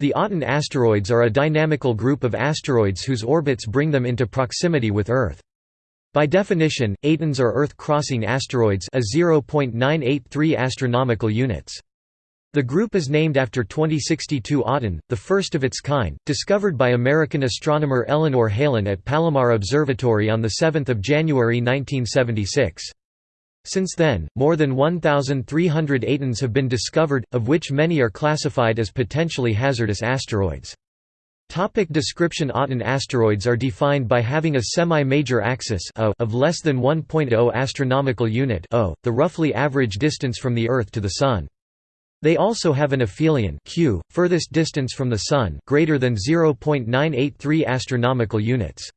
The Aten asteroids are a dynamical group of asteroids whose orbits bring them into proximity with Earth. By definition, Atens are Earth-crossing asteroids a 0.983 astronomical units. The group is named after 2062 Aten, the first of its kind, discovered by American astronomer Eleanor Helin at Palomar Observatory on 7 January 1976. Since then, more than 1,300 Atens have been discovered, of which many are classified as potentially hazardous asteroids. Topic description Aten asteroids are defined by having a semi-major axis of less than 1.0 astronomical unit the roughly average distance from the Earth to the Sun. They also have an aphelion q, furthest distance from the Sun greater than 0.983 astronomical units.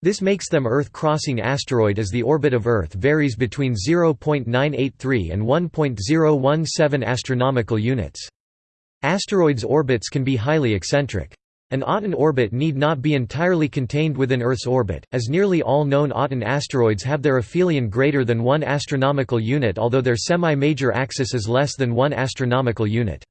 This makes them Earth-crossing asteroid as the orbit of Earth varies between 0.983 and 1.017 astronomical units. Asteroids' orbits can be highly eccentric. An Aten orbit need not be entirely contained within Earth's orbit, as nearly all known Aten asteroids have their aphelion greater than 1 astronomical unit although their semi-major axis is less than 1 astronomical unit.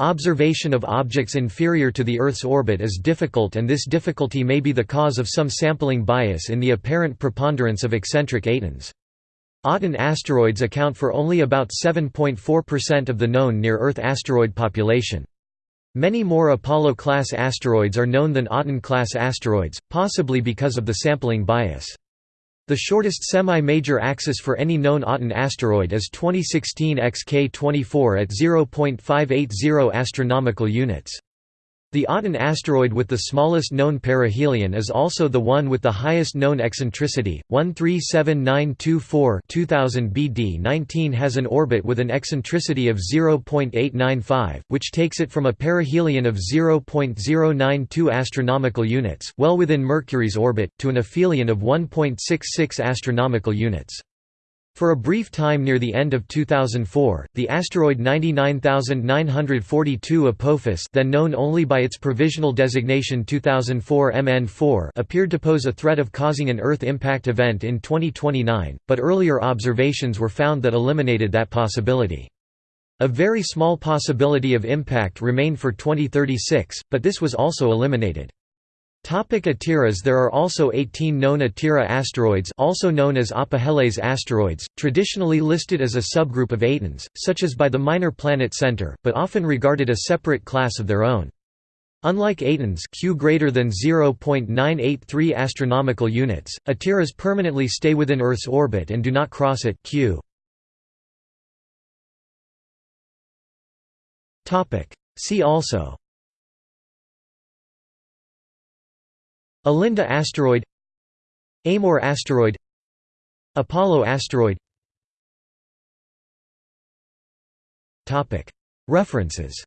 Observation of objects inferior to the Earth's orbit is difficult and this difficulty may be the cause of some sampling bias in the apparent preponderance of eccentric Atens. Aten asteroids account for only about 7.4% of the known near-Earth asteroid population. Many more Apollo-class asteroids are known than Aten-class asteroids, possibly because of the sampling bias. The shortest semi-major axis for any known Aten asteroid is 2016 XK24 at 0.580 astronomical units. The Aten asteroid with the smallest known perihelion is also the one with the highest known eccentricity, 137924 2000 BD 19 has an orbit with an eccentricity of 0.895, which takes it from a perihelion of 0.092 astronomical units, well within Mercury's orbit, to an aphelion of 1.66 astronomical units. For a brief time near the end of 2004, the asteroid 99942 Apophis then known only by its provisional designation 2004 MN4 appeared to pose a threat of causing an Earth impact event in 2029, but earlier observations were found that eliminated that possibility. A very small possibility of impact remained for 2036, but this was also eliminated. Topic Atiras There are also 18 known Atira asteroids also known as Apoheles asteroids, traditionally listed as a subgroup of Atens, such as by the Minor Planet Center, but often regarded a separate class of their own. Unlike Atens Q greater than 0.983 astronomical units, Atiras permanently stay within Earth's orbit and do not cross it Q. See also Alinda asteroid Amor asteroid Apollo asteroid. References